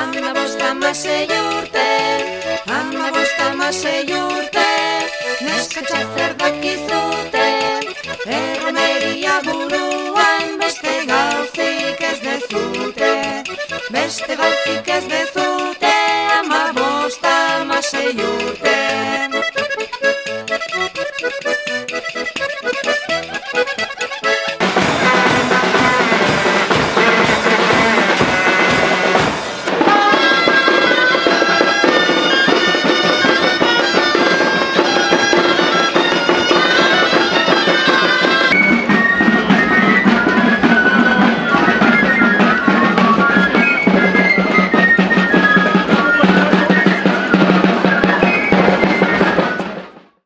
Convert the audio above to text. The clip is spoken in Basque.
Ama bosta masei urte, ama bosta masei urte, neskatxa zer dakizute, erromeria buruan beste gauzik ez dezute, beste gauzik ez dezute.